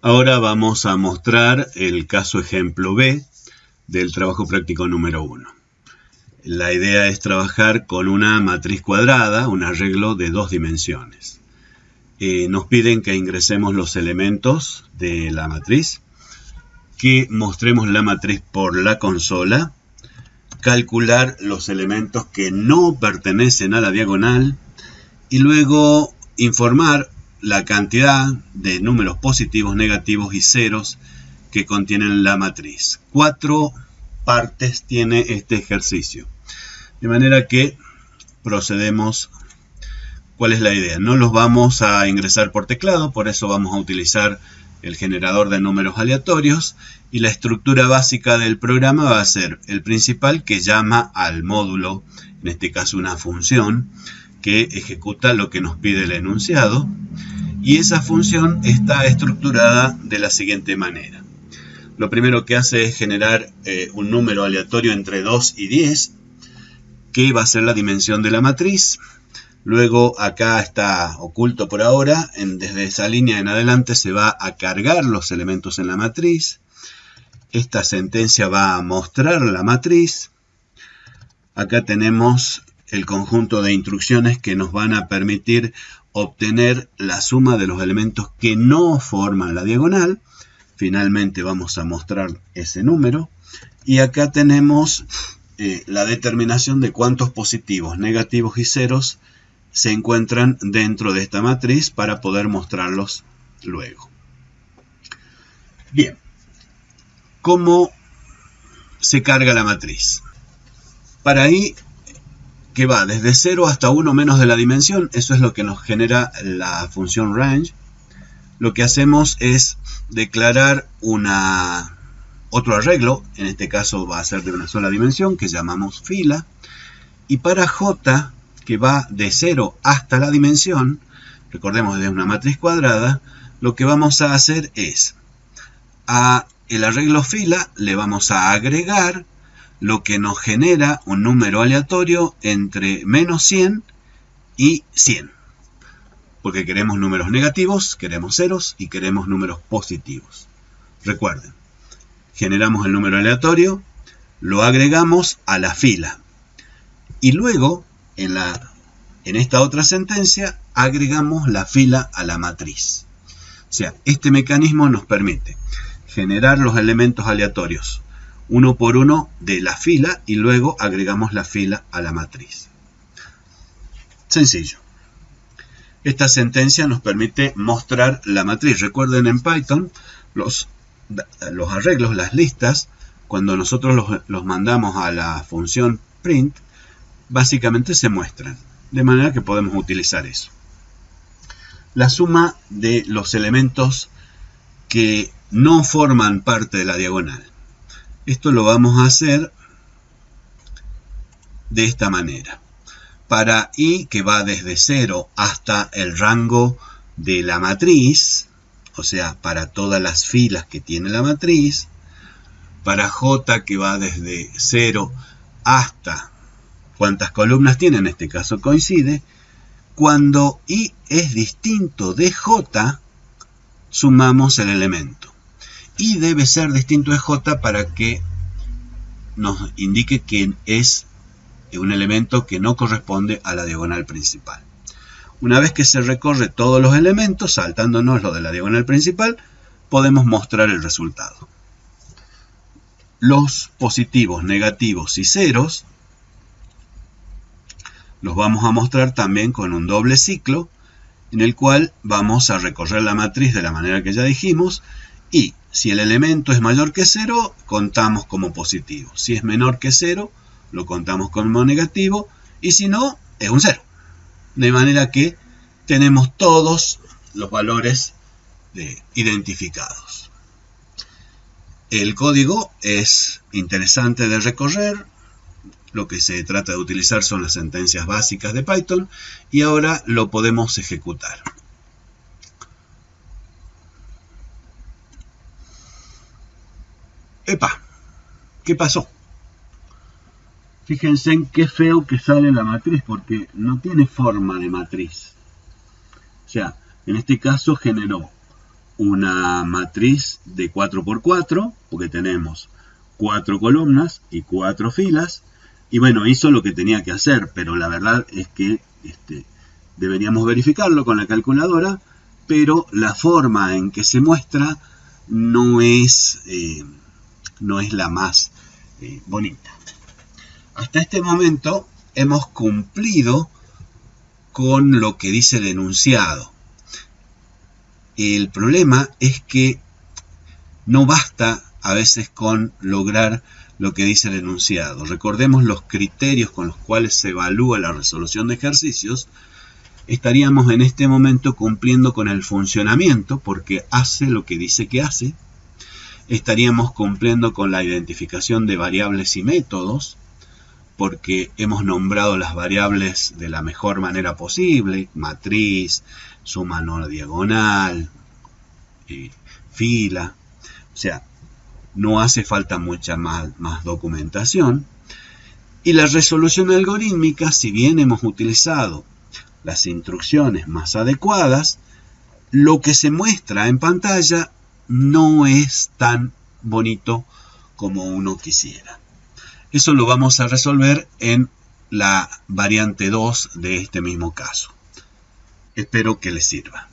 Ahora vamos a mostrar el caso ejemplo B del trabajo práctico número 1. La idea es trabajar con una matriz cuadrada, un arreglo de dos dimensiones. Eh, nos piden que ingresemos los elementos de la matriz, que mostremos la matriz por la consola, calcular los elementos que no pertenecen a la diagonal y luego informar la cantidad de números positivos, negativos y ceros que contienen la matriz. Cuatro partes tiene este ejercicio. De manera que procedemos. ¿Cuál es la idea? No los vamos a ingresar por teclado, por eso vamos a utilizar el generador de números aleatorios y la estructura básica del programa va a ser el principal que llama al módulo, en este caso una función, que ejecuta lo que nos pide el enunciado y esa función está estructurada de la siguiente manera. Lo primero que hace es generar eh, un número aleatorio entre 2 y 10, que va a ser la dimensión de la matriz. Luego acá está oculto por ahora, desde esa línea en adelante se va a cargar los elementos en la matriz. Esta sentencia va a mostrar la matriz. Acá tenemos el conjunto de instrucciones que nos van a permitir obtener la suma de los elementos que no forman la diagonal. Finalmente vamos a mostrar ese número. Y acá tenemos eh, la determinación de cuántos positivos, negativos y ceros se encuentran dentro de esta matriz para poder mostrarlos luego. Bien, ¿cómo se carga la matriz? Para ahí que va desde 0 hasta 1 menos de la dimensión, eso es lo que nos genera la función range. Lo que hacemos es declarar una, otro arreglo, en este caso va a ser de una sola dimensión, que llamamos fila. Y para j, que va de 0 hasta la dimensión, recordemos de una matriz cuadrada, lo que vamos a hacer es, a el arreglo fila le vamos a agregar lo que nos genera un número aleatorio entre menos 100 y 100. Porque queremos números negativos, queremos ceros y queremos números positivos. Recuerden, generamos el número aleatorio, lo agregamos a la fila. Y luego, en, la, en esta otra sentencia, agregamos la fila a la matriz. O sea, este mecanismo nos permite generar los elementos aleatorios uno por uno de la fila y luego agregamos la fila a la matriz. Sencillo. Esta sentencia nos permite mostrar la matriz. Recuerden en Python los, los arreglos, las listas, cuando nosotros los, los mandamos a la función print, básicamente se muestran. De manera que podemos utilizar eso. La suma de los elementos que no forman parte de la diagonal. Esto lo vamos a hacer de esta manera. Para i, que va desde 0 hasta el rango de la matriz, o sea, para todas las filas que tiene la matriz, para j, que va desde 0 hasta cuántas columnas tiene, en este caso coincide, cuando i es distinto de j, sumamos el elemento y debe ser distinto de j para que nos indique que es un elemento que no corresponde a la diagonal principal. Una vez que se recorre todos los elementos, saltándonos lo de la diagonal principal, podemos mostrar el resultado. Los positivos, negativos y ceros los vamos a mostrar también con un doble ciclo en el cual vamos a recorrer la matriz de la manera que ya dijimos y si el elemento es mayor que 0, contamos como positivo. Si es menor que 0, lo contamos como negativo. Y si no, es un 0. De manera que tenemos todos los valores identificados. El código es interesante de recorrer. Lo que se trata de utilizar son las sentencias básicas de Python. Y ahora lo podemos ejecutar. ¡Epa! ¿Qué pasó? Fíjense en qué feo que sale la matriz, porque no tiene forma de matriz. O sea, en este caso generó una matriz de 4x4, porque tenemos cuatro columnas y cuatro filas, y bueno, hizo lo que tenía que hacer, pero la verdad es que este, deberíamos verificarlo con la calculadora, pero la forma en que se muestra no es, eh, no es la más eh, bonita. Hasta este momento hemos cumplido con lo que dice el enunciado. El problema es que no basta a veces con lograr lo que dice el enunciado. Recordemos los criterios con los cuales se evalúa la resolución de ejercicios. Estaríamos en este momento cumpliendo con el funcionamiento porque hace lo que dice que hace. Estaríamos cumpliendo con la identificación de variables y métodos porque hemos nombrado las variables de la mejor manera posible, matriz, suma no diagonal, eh, fila, o sea, no hace falta mucha más, más documentación. Y la resolución algorítmica, si bien hemos utilizado las instrucciones más adecuadas, lo que se muestra en pantalla no es tan bonito como uno quisiera. Eso lo vamos a resolver en la variante 2 de este mismo caso. Espero que les sirva.